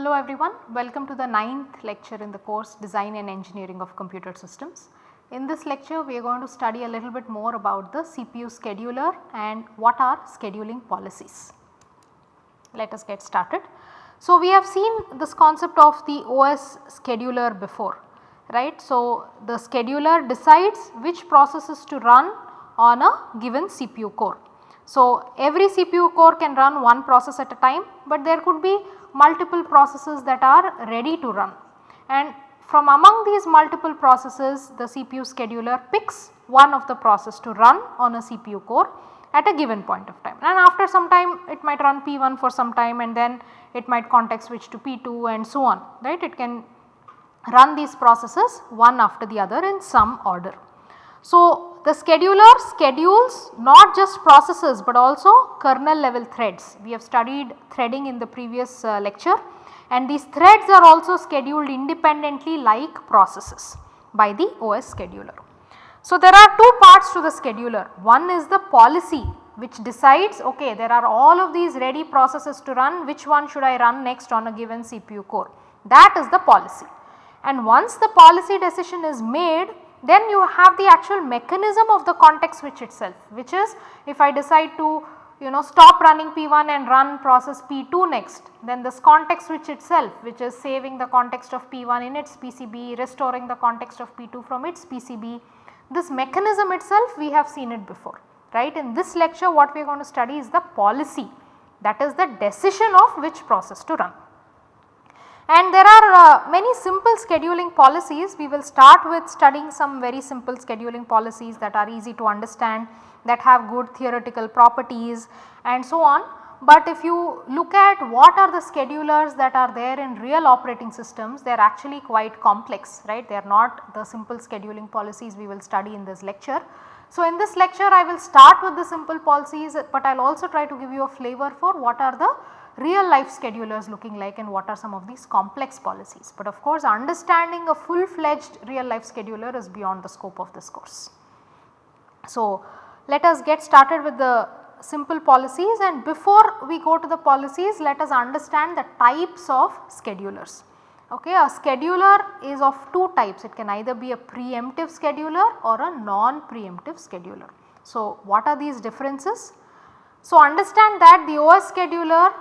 Hello everyone, welcome to the ninth lecture in the course Design and Engineering of Computer Systems. In this lecture we are going to study a little bit more about the CPU scheduler and what are scheduling policies. Let us get started. So, we have seen this concept of the OS scheduler before right. So, the scheduler decides which processes to run on a given CPU core. So, every CPU core can run one process at a time, but there could be multiple processes that are ready to run. And from among these multiple processes the CPU scheduler picks one of the process to run on a CPU core at a given point of time. And after some time it might run P1 for some time and then it might context switch to P2 and so on right? It can run these processes one after the other in some order. So, the scheduler schedules not just processes but also kernel level threads. We have studied threading in the previous uh, lecture and these threads are also scheduled independently like processes by the OS scheduler. So, there are two parts to the scheduler. One is the policy which decides okay there are all of these ready processes to run which one should I run next on a given CPU core that is the policy. And once the policy decision is made then you have the actual mechanism of the context switch itself which is if I decide to you know stop running P1 and run process P2 next then this context switch itself which is saving the context of P1 in its PCB restoring the context of P2 from its PCB this mechanism itself we have seen it before right. In this lecture what we are going to study is the policy that is the decision of which process to run. And there are uh, many simple scheduling policies. We will start with studying some very simple scheduling policies that are easy to understand that have good theoretical properties and so on. But if you look at what are the schedulers that are there in real operating systems, they are actually quite complex, right. They are not the simple scheduling policies we will study in this lecture. So, in this lecture I will start with the simple policies, but I will also try to give you a flavor for what are the real life schedulers looking like and what are some of these complex policies. But of course understanding a full fledged real life scheduler is beyond the scope of this course. So let us get started with the simple policies and before we go to the policies let us understand the types of schedulers. Okay, a scheduler is of two types it can either be a preemptive scheduler or a non-preemptive scheduler. So what are these differences? So understand that the OS scheduler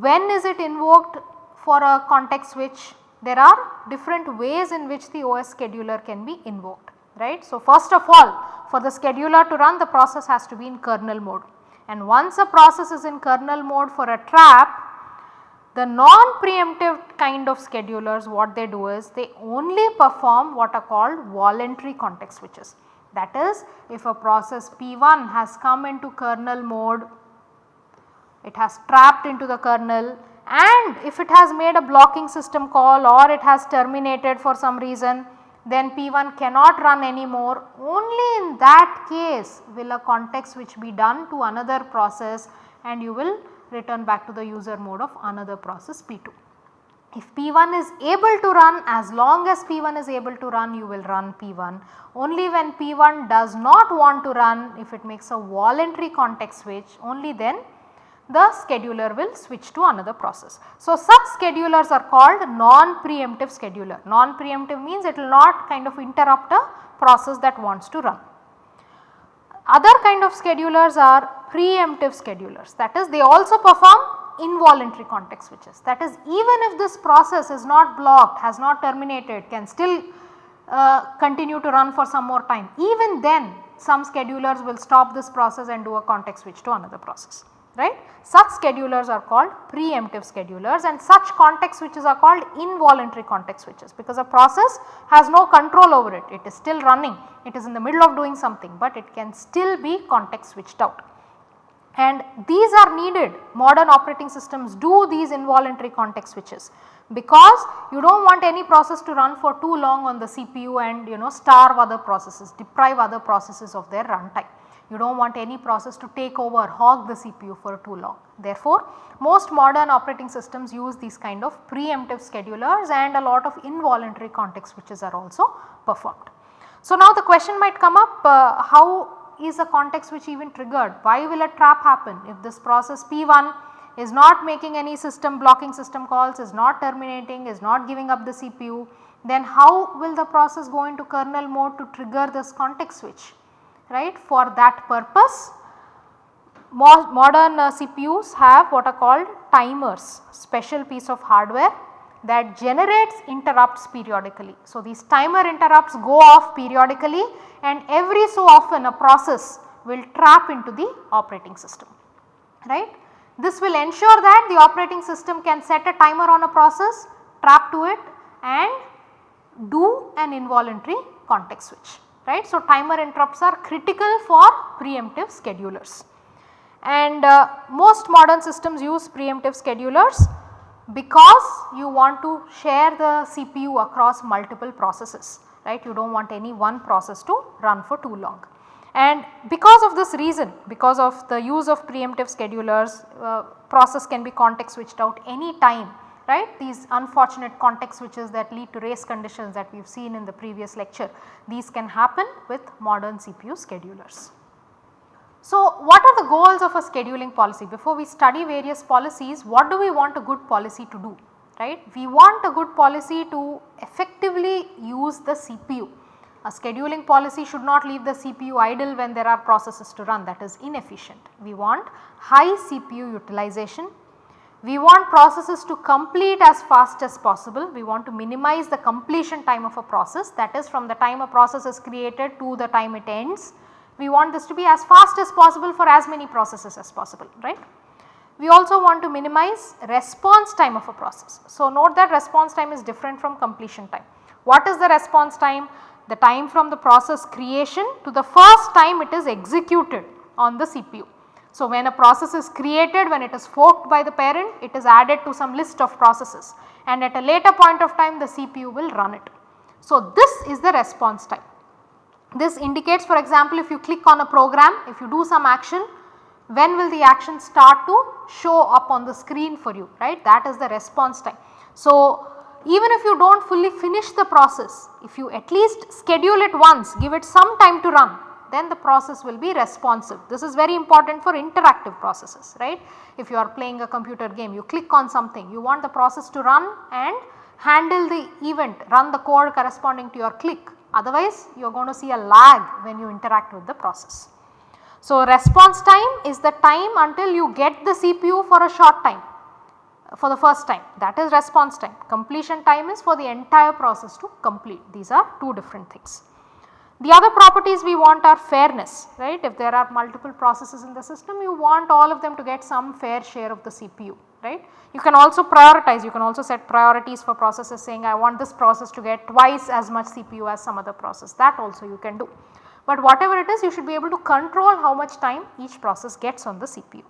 when is it invoked for a context switch? There are different ways in which the OS scheduler can be invoked right. So, first of all for the scheduler to run the process has to be in kernel mode and once a process is in kernel mode for a trap the non-preemptive kind of schedulers what they do is they only perform what are called voluntary context switches. That is if a process P1 has come into kernel mode it has trapped into the kernel and if it has made a blocking system call or it has terminated for some reason then P1 cannot run anymore only in that case will a context switch be done to another process and you will return back to the user mode of another process P2. If P1 is able to run as long as P1 is able to run you will run P1 only when P1 does not want to run if it makes a voluntary context switch only then the scheduler will switch to another process. So, such schedulers are called non-preemptive scheduler. Non-preemptive means it will not kind of interrupt a process that wants to run. Other kind of schedulers are preemptive schedulers that is they also perform involuntary context switches that is even if this process is not blocked has not terminated can still uh, continue to run for some more time even then some schedulers will stop this process and do a context switch to another process right. Such schedulers are called preemptive schedulers and such context switches are called involuntary context switches because a process has no control over it, it is still running, it is in the middle of doing something but it can still be context switched out. And these are needed modern operating systems do these involuntary context switches because you do not want any process to run for too long on the CPU and you know starve other processes, deprive other processes of their runtime you do not want any process to take over hog the CPU for too long. Therefore, most modern operating systems use these kind of preemptive schedulers and a lot of involuntary context switches are also performed. So, now the question might come up uh, how is a context switch even triggered? Why will a trap happen if this process P1 is not making any system blocking system calls, is not terminating, is not giving up the CPU, then how will the process go into kernel mode to trigger this context switch right. For that purpose modern uh, CPUs have what are called timers special piece of hardware that generates interrupts periodically. So, these timer interrupts go off periodically and every so often a process will trap into the operating system right. This will ensure that the operating system can set a timer on a process, trap to it and do an involuntary context switch right. So, timer interrupts are critical for preemptive schedulers and uh, most modern systems use preemptive schedulers because you want to share the CPU across multiple processes right you do not want any one process to run for too long. And because of this reason because of the use of preemptive schedulers uh, process can be context switched out any time right these unfortunate context switches that lead to race conditions that we have seen in the previous lecture these can happen with modern CPU schedulers. So, what are the goals of a scheduling policy? Before we study various policies, what do we want a good policy to do? Right? We want a good policy to effectively use the CPU. A scheduling policy should not leave the CPU idle when there are processes to run that is inefficient. We want high CPU utilization. We want processes to complete as fast as possible. We want to minimize the completion time of a process that is from the time a process is created to the time it ends we want this to be as fast as possible for as many processes as possible right. We also want to minimize response time of a process. So, note that response time is different from completion time. What is the response time? The time from the process creation to the first time it is executed on the CPU. So, when a process is created when it is forked by the parent it is added to some list of processes and at a later point of time the CPU will run it. So, this is the response time. This indicates for example if you click on a program, if you do some action, when will the action start to show up on the screen for you right that is the response time. So, even if you do not fully finish the process, if you at least schedule it once, give it some time to run, then the process will be responsive. This is very important for interactive processes, right. If you are playing a computer game, you click on something, you want the process to run and handle the event, run the code corresponding to your click otherwise you are going to see a lag when you interact with the process. So, response time is the time until you get the CPU for a short time for the first time that is response time. Completion time is for the entire process to complete these are two different things. The other properties we want are fairness right if there are multiple processes in the system you want all of them to get some fair share of the CPU right. You can also prioritize, you can also set priorities for processes saying I want this process to get twice as much CPU as some other process that also you can do. But whatever it is you should be able to control how much time each process gets on the CPU.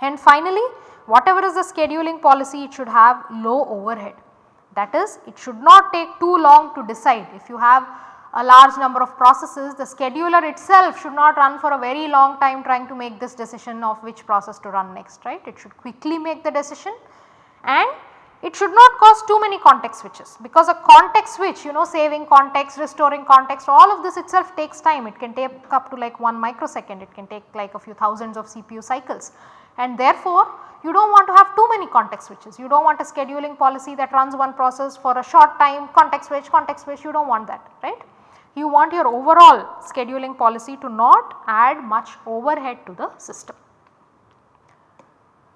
And finally whatever is the scheduling policy it should have low overhead that is it should not take too long to decide if you have a large number of processes, the scheduler itself should not run for a very long time trying to make this decision of which process to run next, right. It should quickly make the decision. And it should not cause too many context switches because a context switch you know saving context, restoring context all of this itself takes time. It can take up to like 1 microsecond. It can take like a few thousands of CPU cycles. And therefore you do not want to have too many context switches. You do not want a scheduling policy that runs one process for a short time. Context switch context switch you do not want that right you want your overall scheduling policy to not add much overhead to the system.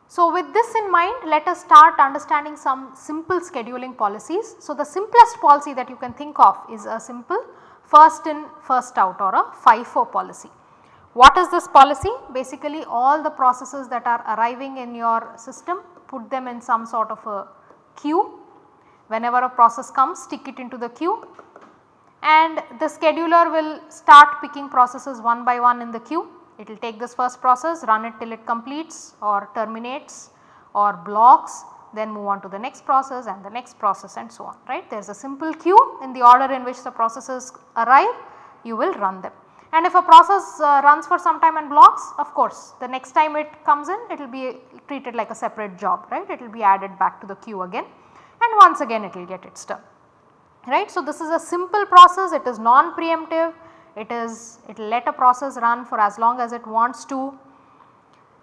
So, with this in mind let us start understanding some simple scheduling policies. So, the simplest policy that you can think of is a simple first in first out or a FIFO policy. What is this policy? Basically all the processes that are arriving in your system put them in some sort of a queue. Whenever a process comes stick it into the queue and the scheduler will start picking processes one by one in the queue. It will take this first process run it till it completes or terminates or blocks then move on to the next process and the next process and so on right. There is a simple queue in the order in which the processes arrive you will run them. And if a process uh, runs for some time and blocks of course the next time it comes in it will be treated like a separate job right it will be added back to the queue again and once again it will get its turn right. So, this is a simple process it is non preemptive it is it will let a process run for as long as it wants to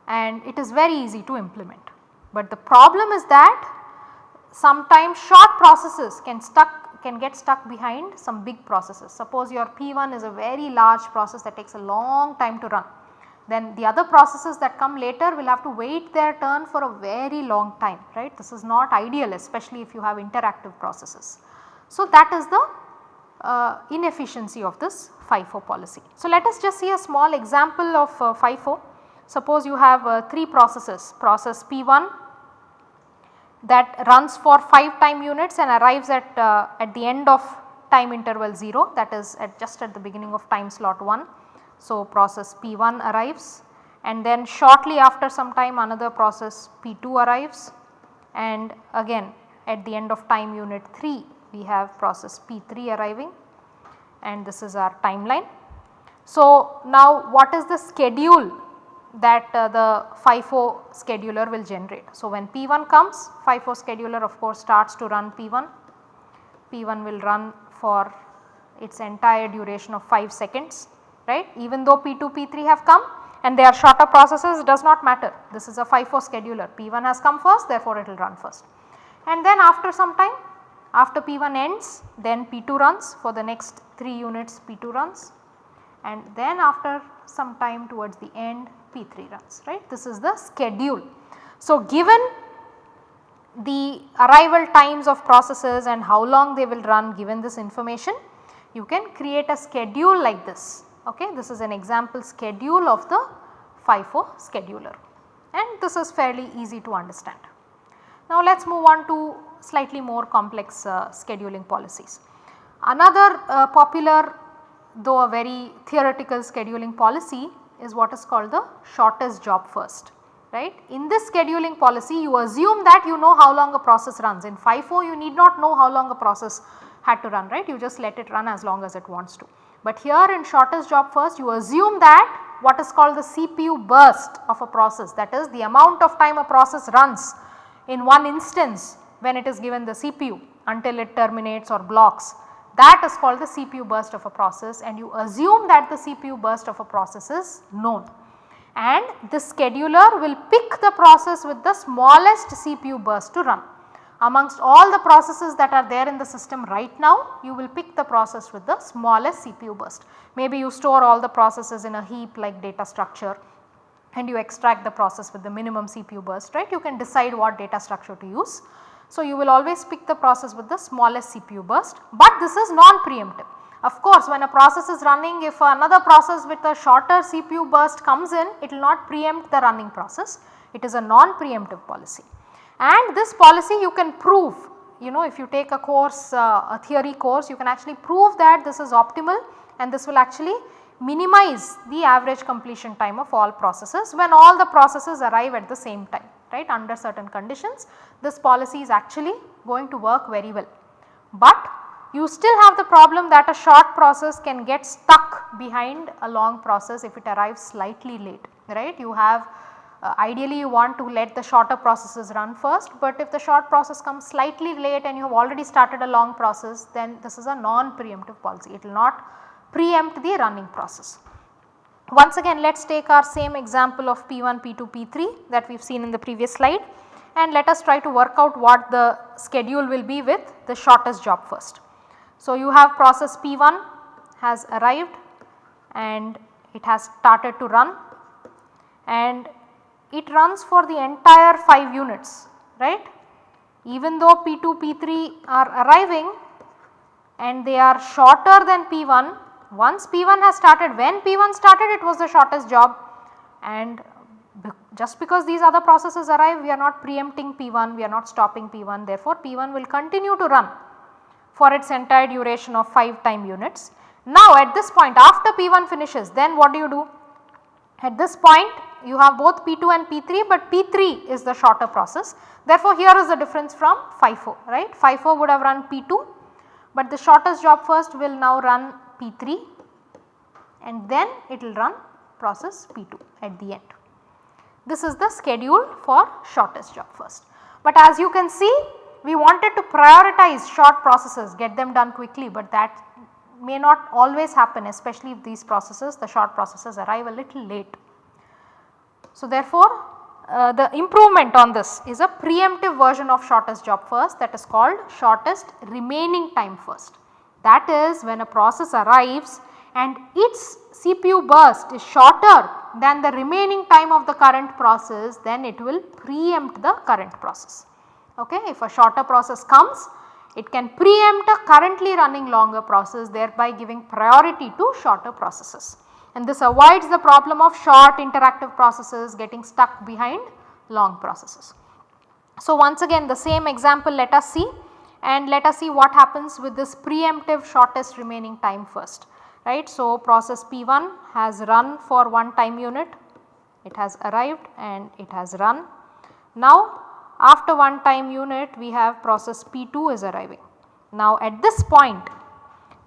and it is very easy to implement But the problem is that sometimes short processes can stuck can get stuck behind some big processes. Suppose your P1 is a very large process that takes a long time to run then the other processes that come later will have to wait their turn for a very long time right. This is not ideal especially if you have interactive processes. So, that is the uh, inefficiency of this FIFO policy. So, let us just see a small example of uh, FIFO. Suppose you have uh, 3 processes process P1 that runs for 5 time units and arrives at, uh, at the end of time interval 0 that is at just at the beginning of time slot 1 so, process P1 arrives and then shortly after some time another process P2 arrives and again at the end of time unit 3 we have process P3 arriving and this is our timeline. So, now what is the schedule that uh, the FIFO scheduler will generate. So, when P1 comes FIFO scheduler of course starts to run P1, P1 will run for its entire duration of 5 seconds right even though P2, P3 have come and they are shorter processes does not matter this is a FIFO scheduler P1 has come first therefore it will run first. And then after some time after P1 ends then P2 runs for the next 3 units P2 runs and then after some time towards the end P3 runs right this is the schedule. So, given the arrival times of processes and how long they will run given this information you can create a schedule like this Okay, this is an example schedule of the FIFO scheduler and this is fairly easy to understand. Now let us move on to slightly more complex uh, scheduling policies. Another uh, popular though a very theoretical scheduling policy is what is called the shortest job first right. In this scheduling policy you assume that you know how long a process runs in FIFO you need not know how long a process had to run right you just let it run as long as it wants to. But here in shortest job first you assume that what is called the CPU burst of a process that is the amount of time a process runs in one instance when it is given the CPU until it terminates or blocks that is called the CPU burst of a process and you assume that the CPU burst of a process is known. And the scheduler will pick the process with the smallest CPU burst to run amongst all the processes that are there in the system right now you will pick the process with the smallest CPU burst. Maybe you store all the processes in a heap like data structure and you extract the process with the minimum CPU burst right you can decide what data structure to use. So, you will always pick the process with the smallest CPU burst but this is non-preemptive. Of course, when a process is running if another process with a shorter CPU burst comes in it will not preempt the running process. It is a non-preemptive policy. And this policy you can prove you know if you take a course uh, a theory course you can actually prove that this is optimal and this will actually minimize the average completion time of all processes when all the processes arrive at the same time right under certain conditions this policy is actually going to work very well. But you still have the problem that a short process can get stuck behind a long process if it arrives slightly late right. You have uh, ideally you want to let the shorter processes run first, but if the short process comes slightly late and you have already started a long process then this is a non-preemptive policy, it will not preempt the running process. Once again let us take our same example of P1, P2, P3 that we have seen in the previous slide and let us try to work out what the schedule will be with the shortest job first. So, you have process P1 has arrived and it has started to run and it runs for the entire 5 units right. Even though P2, P3 are arriving and they are shorter than P1 once P1 has started when P1 started it was the shortest job and just because these other processes arrive we are not preempting P1 we are not stopping P1 therefore P1 will continue to run for its entire duration of 5 time units. Now at this point after P1 finishes then what do you do? At this point you have both P2 and P3 but P3 is the shorter process. Therefore, here is the difference from FIFO right. FIFO would have run P2 but the shortest job first will now run P3 and then it will run process P2 at the end. This is the schedule for shortest job first. But as you can see we wanted to prioritize short processes get them done quickly but that may not always happen especially if these processes the short processes arrive a little late. So, therefore, uh, the improvement on this is a preemptive version of shortest job first that is called shortest remaining time first. That is when a process arrives and its CPU burst is shorter than the remaining time of the current process then it will preempt the current process. Okay. If a shorter process comes it can preempt a currently running longer process thereby giving priority to shorter processes and this avoids the problem of short interactive processes getting stuck behind long processes. So, once again the same example let us see and let us see what happens with this preemptive shortest remaining time first right. So, process P1 has run for one time unit, it has arrived and it has run. Now, after one time unit we have process P2 is arriving. Now, at this point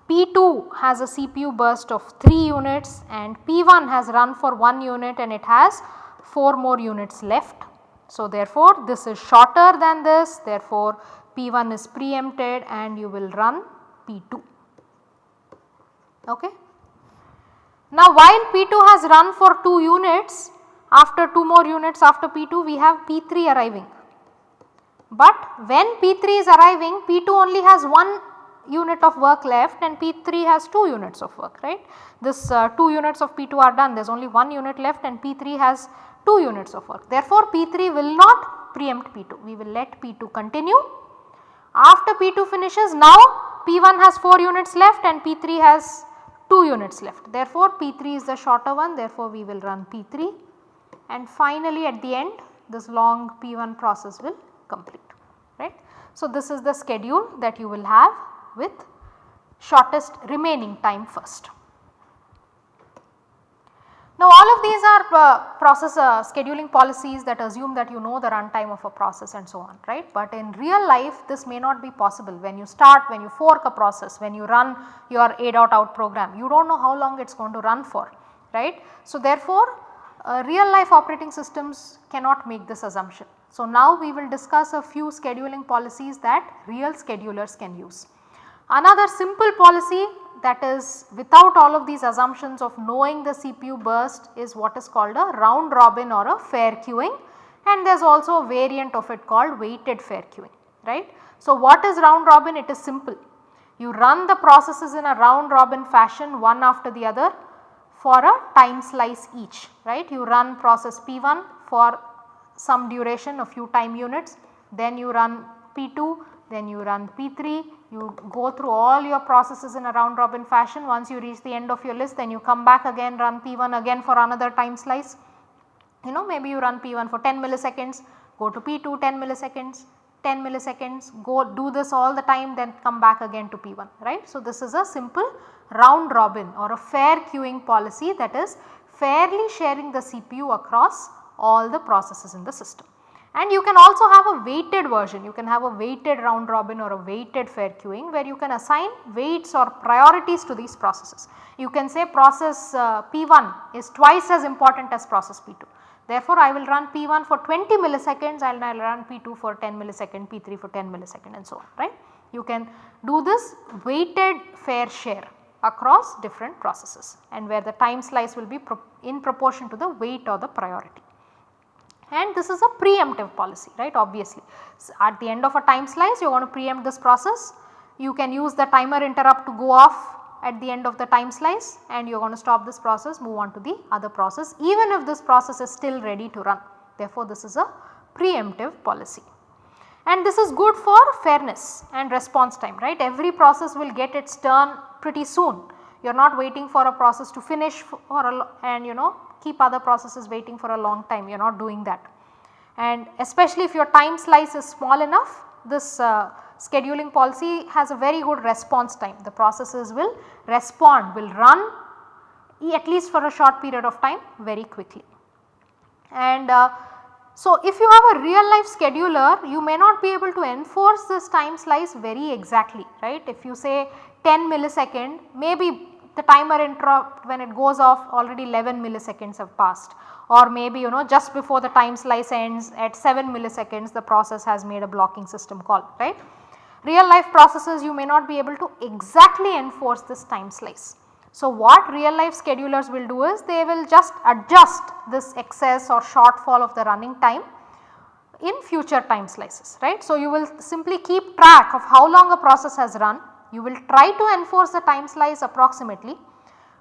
P2 has a CPU burst of 3 units and P1 has run for 1 unit and it has 4 more units left. So, therefore, this is shorter than this therefore, P1 is preempted and you will run P2. Okay. Now while P2 has run for 2 units after 2 more units after P2 we have P3 arriving. But when P3 is arriving P2 only has 1 unit of work left and P3 has 2 units of work right. This uh, 2 units of P2 are done there is only 1 unit left and P3 has 2 units of work. Therefore, P3 will not preempt P2 we will let P2 continue. After P2 finishes now P1 has 4 units left and P3 has 2 units left. Therefore, P3 is the shorter one therefore, we will run P3 and finally at the end this long P1 process will complete right. So, this is the schedule that you will have with shortest remaining time first. Now all of these are uh, process uh, scheduling policies that assume that you know the runtime of a process and so on right. But in real life this may not be possible when you start when you fork a process when you run your a dot out program you do not know how long it is going to run for right. So therefore uh, real life operating systems cannot make this assumption. So now we will discuss a few scheduling policies that real schedulers can use. Another simple policy that is without all of these assumptions of knowing the CPU burst is what is called a round robin or a fair queuing and there is also a variant of it called weighted fair queuing right. So, what is round robin? It is simple. You run the processes in a round robin fashion one after the other for a time slice each right. You run process P1 for some duration a few time units then you run P2 then you run P3 you go through all your processes in a round robin fashion once you reach the end of your list then you come back again run P1 again for another time slice. You know maybe you run P1 for 10 milliseconds, go to P2 10 milliseconds, 10 milliseconds, go do this all the time then come back again to P1 right. So, this is a simple round robin or a fair queuing policy that is fairly sharing the CPU across all the processes in the system. And you can also have a weighted version, you can have a weighted round robin or a weighted fair queuing where you can assign weights or priorities to these processes. You can say process uh, P1 is twice as important as process P2. Therefore, I will run P1 for 20 milliseconds and I will run P2 for 10 millisecond, P3 for 10 millisecond and so on right. You can do this weighted fair share across different processes and where the time slice will be pro in proportion to the weight or the priority and this is a preemptive policy right obviously. So, at the end of a time slice you want to preempt this process you can use the timer interrupt to go off at the end of the time slice and you are going to stop this process move on to the other process even if this process is still ready to run. Therefore, this is a preemptive policy and this is good for fairness and response time right every process will get its turn pretty soon you are not waiting for a process to finish for a and you know keep other processes waiting for a long time you are not doing that. And especially if your time slice is small enough this uh, scheduling policy has a very good response time the processes will respond will run at least for a short period of time very quickly. And uh, so if you have a real life scheduler you may not be able to enforce this time slice very exactly right. If you say 10 millisecond maybe the timer interrupt when it goes off already 11 milliseconds have passed or maybe you know just before the time slice ends at 7 milliseconds the process has made a blocking system call right. Real life processes you may not be able to exactly enforce this time slice. So, what real life schedulers will do is they will just adjust this excess or shortfall of the running time in future time slices right. So, you will simply keep track of how long a process has run, you will try to enforce the time slice approximately,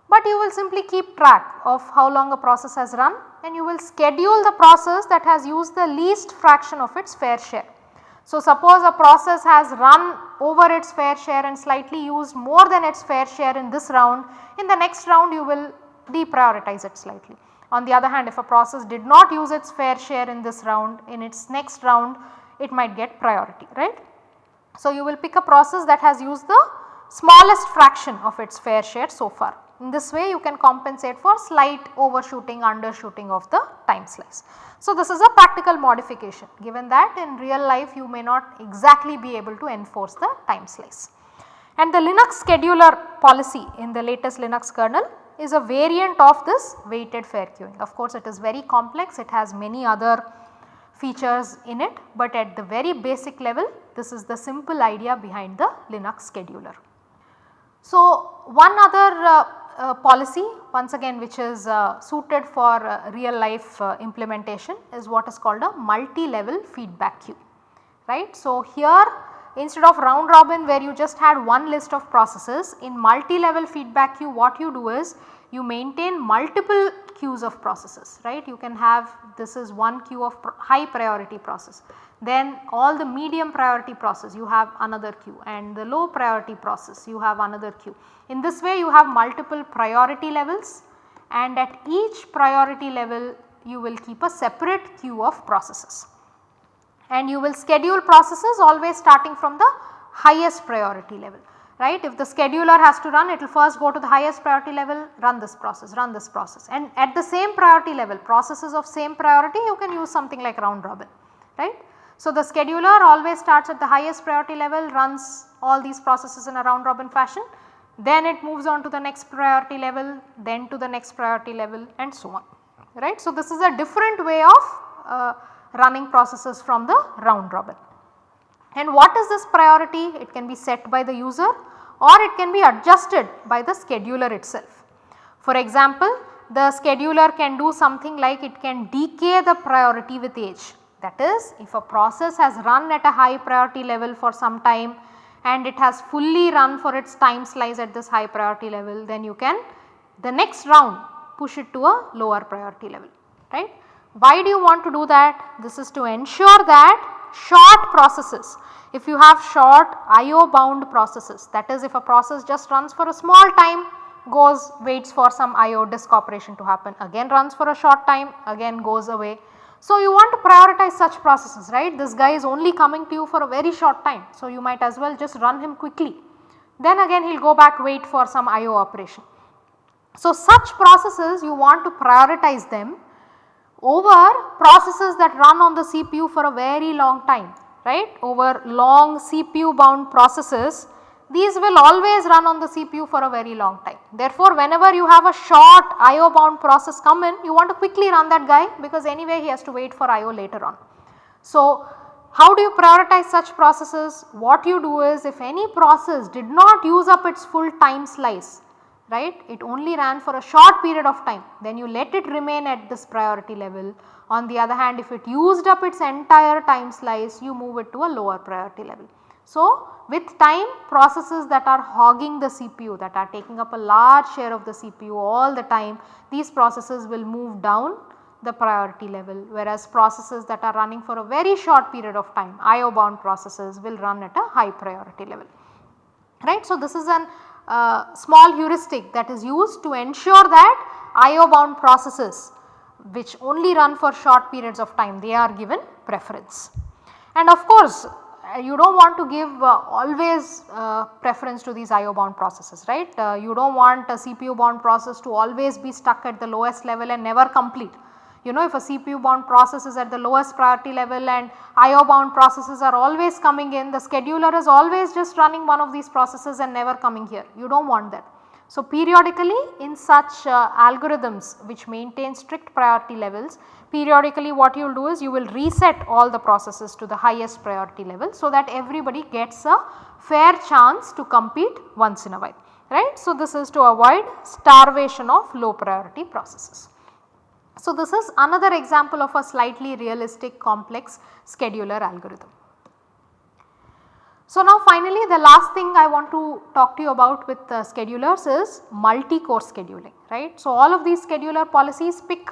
but you will simply keep track of how long a process has run and you will schedule the process that has used the least fraction of its fair share. So, suppose a process has run over its fair share and slightly used more than its fair share in this round, in the next round you will deprioritize it slightly. On the other hand if a process did not use its fair share in this round, in its next round it might get priority right. So, you will pick a process that has used the smallest fraction of its fair share so far. In this way you can compensate for slight overshooting undershooting of the time slice. So, this is a practical modification given that in real life you may not exactly be able to enforce the time slice. And the Linux scheduler policy in the latest Linux kernel is a variant of this weighted fair queuing. Of course, it is very complex, it has many other features in it, but at the very basic level this is the simple idea behind the Linux scheduler. So, one other uh, uh, policy once again which is uh, suited for uh, real life uh, implementation is what is called a multi-level feedback queue right. So, here instead of round robin where you just had one list of processes in multi-level feedback queue what you do is you maintain multiple queues of processes right. You can have this is one queue of high priority process then all the medium priority process you have another queue and the low priority process you have another queue. In this way you have multiple priority levels and at each priority level you will keep a separate queue of processes. And you will schedule processes always starting from the highest priority level right. If the scheduler has to run it will first go to the highest priority level run this process, run this process and at the same priority level processes of same priority you can use something like round robin right. So, the scheduler always starts at the highest priority level runs all these processes in a round robin fashion then it moves on to the next priority level then to the next priority level and so on right. So, this is a different way of uh, running processes from the round robin. And what is this priority? It can be set by the user or it can be adjusted by the scheduler itself. For example, the scheduler can do something like it can decay the priority with age that is if a process has run at a high priority level for some time and it has fully run for its time slice at this high priority level then you can the next round push it to a lower priority level right. Why do you want to do that? This is to ensure that short processes if you have short IO bound processes that is if a process just runs for a small time goes waits for some IO disk operation to happen again runs for a short time again goes away so, you want to prioritize such processes right this guy is only coming to you for a very short time. So, you might as well just run him quickly then again he will go back wait for some IO operation. So, such processes you want to prioritize them over processes that run on the CPU for a very long time right over long CPU bound processes these will always run on the CPU for a very long time. Therefore, whenever you have a short IO bound process come in you want to quickly run that guy because anyway he has to wait for IO later on. So, how do you prioritize such processes? What you do is if any process did not use up its full time slice right it only ran for a short period of time then you let it remain at this priority level. On the other hand if it used up its entire time slice you move it to a lower priority level. So, with time processes that are hogging the CPU that are taking up a large share of the CPU all the time these processes will move down the priority level whereas processes that are running for a very short period of time IO bound processes will run at a high priority level right. So, this is an uh, small heuristic that is used to ensure that IO bound processes which only run for short periods of time they are given preference. And of course, you do not want to give uh, always uh, preference to these IO bound processes right. Uh, you do not want a CPU bound process to always be stuck at the lowest level and never complete. You know if a CPU bound process is at the lowest priority level and IO bound processes are always coming in the scheduler is always just running one of these processes and never coming here you do not want that. So, periodically in such uh, algorithms which maintain strict priority levels periodically what you will do is you will reset all the processes to the highest priority level so that everybody gets a fair chance to compete once in a while. right. So, this is to avoid starvation of low priority processes. So, this is another example of a slightly realistic complex scheduler algorithm. So, now finally the last thing I want to talk to you about with schedulers is multi-core scheduling right. So, all of these scheduler policies pick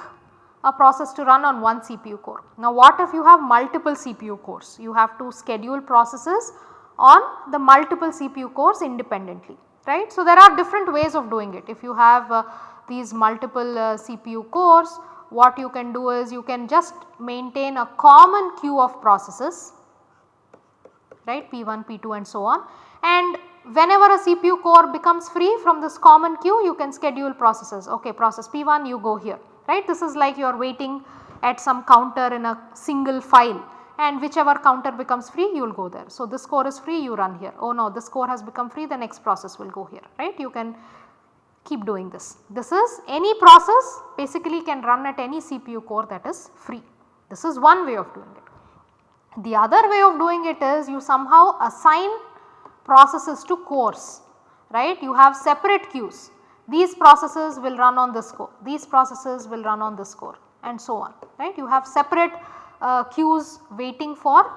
a process to run on one CPU core. Now, what if you have multiple CPU cores? You have to schedule processes on the multiple CPU cores independently right. So, there are different ways of doing it. If you have uh, these multiple uh, CPU cores what you can do is you can just maintain a common queue of processes right? P1, P2 and so on. And whenever a CPU core becomes free from this common queue you can schedule processes. Ok process P1 you go here right? This is like you are waiting at some counter in a single file and whichever counter becomes free you will go there. So, this core is free you run here. Oh no this core has become free the next process will go here right? You can keep doing this. This is any process basically can run at any CPU core that is free. This is one way of doing it. The other way of doing it is you somehow assign processes to cores right? You have separate queues. These processes will run on this core these processes will run on this core and so on right? You have separate uh, queues waiting for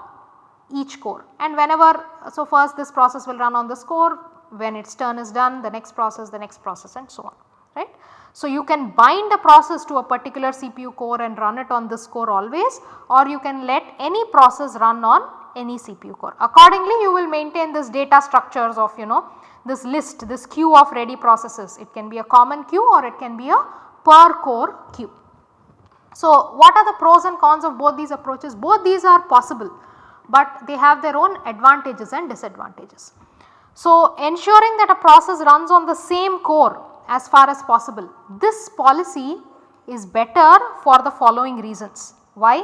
each core. And whenever so first this process will run on this core when its turn is done the next process the next process and so on right. So, you can bind a process to a particular CPU core and run it on this core always or you can let any process run on any CPU core. Accordingly, you will maintain this data structures of you know this list this queue of ready processes it can be a common queue or it can be a per core queue. So, what are the pros and cons of both these approaches? Both these are possible, but they have their own advantages and disadvantages. So, ensuring that a process runs on the same core as far as possible. This policy is better for the following reasons. Why?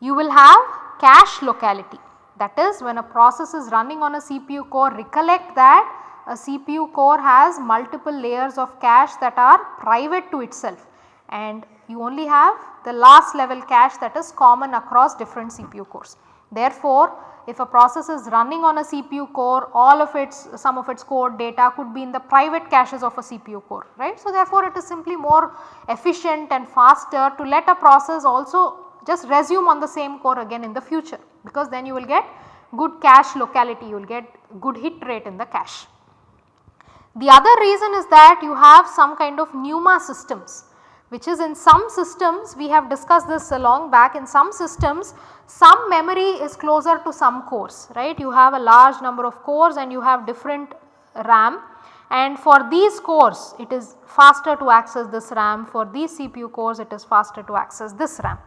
You will have cache locality that is when a process is running on a CPU core recollect that a CPU core has multiple layers of cache that are private to itself and you only have the last level cache that is common across different CPU cores. Therefore, if a process is running on a CPU core all of its some of its code data could be in the private caches of a CPU core right. So, therefore, it is simply more efficient and faster to let a process also just resume on the same core again in the future because then you will get good cache locality you will get good hit rate in the cache. The other reason is that you have some kind of NUMA systems which is in some systems we have discussed this a long back in some systems some memory is closer to some cores right. You have a large number of cores and you have different RAM and for these cores it is faster to access this RAM for these CPU cores it is faster to access this RAM.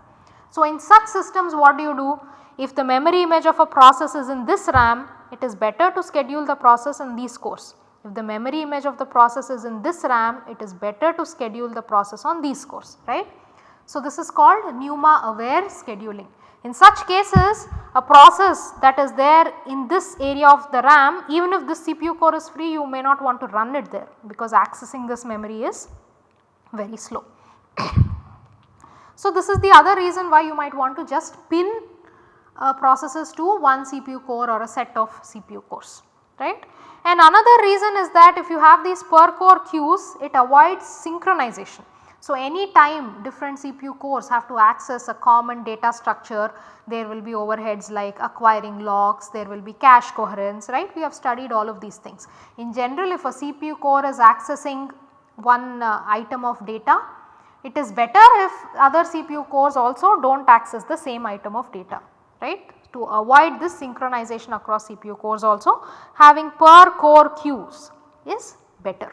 So, in such systems what do you do if the memory image of a process is in this RAM it is better to schedule the process in these cores. If the memory image of the process is in this RAM it is better to schedule the process on these cores right. So, this is called NUMA aware scheduling. In such cases a process that is there in this area of the RAM even if this CPU core is free you may not want to run it there because accessing this memory is very slow. so, this is the other reason why you might want to just pin uh, processes to one CPU core or a set of CPU cores right. And another reason is that if you have these per core queues it avoids synchronization. So, any time different CPU cores have to access a common data structure, there will be overheads like acquiring locks, there will be cache coherence, right. We have studied all of these things. In general, if a CPU core is accessing one uh, item of data, it is better if other CPU cores also do not access the same item of data, right. To avoid this synchronization across CPU cores also having per core queues is better.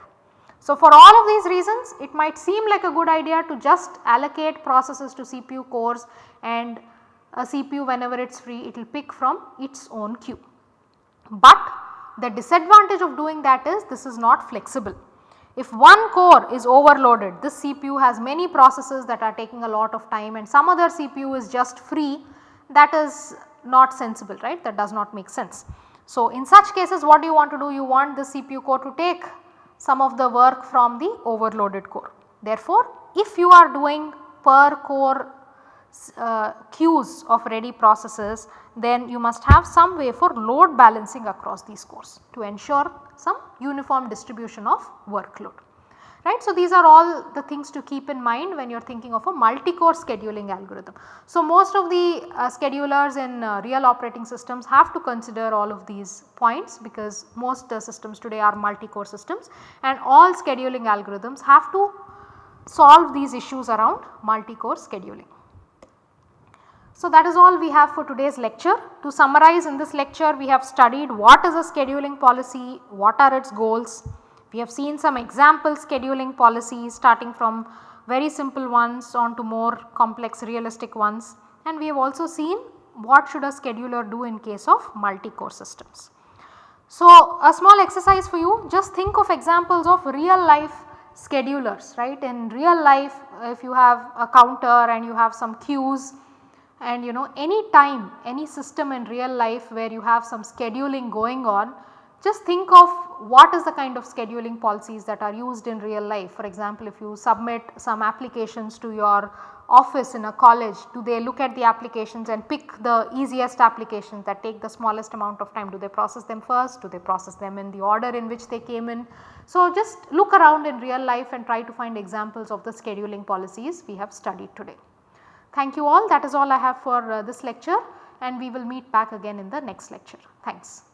So, for all of these reasons it might seem like a good idea to just allocate processes to CPU cores and a CPU whenever it is free it will pick from its own queue. But the disadvantage of doing that is this is not flexible. If one core is overloaded this CPU has many processes that are taking a lot of time and some other CPU is just free that is not sensible right that does not make sense. So, in such cases what do you want to do you want the CPU core to take some of the work from the overloaded core. Therefore, if you are doing per core uh, queues of ready processes then you must have some way for load balancing across these cores to ensure some uniform distribution of workload right. So, these are all the things to keep in mind when you are thinking of a multi-core scheduling algorithm. So, most of the uh, schedulers in uh, real operating systems have to consider all of these points because most uh, systems today are multi-core systems and all scheduling algorithms have to solve these issues around multi-core scheduling. So, that is all we have for today's lecture. To summarize in this lecture we have studied what is a scheduling policy, what are its goals, we have seen some example scheduling policies starting from very simple ones on to more complex realistic ones and we have also seen what should a scheduler do in case of multi-core systems. So, a small exercise for you just think of examples of real life schedulers right in real life if you have a counter and you have some queues and you know any time any system in real life where you have some scheduling going on just think of what is the kind of scheduling policies that are used in real life. For example, if you submit some applications to your office in a college, do they look at the applications and pick the easiest applications that take the smallest amount of time? Do they process them first? Do they process them in the order in which they came in? So, just look around in real life and try to find examples of the scheduling policies we have studied today. Thank you all that is all I have for uh, this lecture and we will meet back again in the next lecture. Thanks.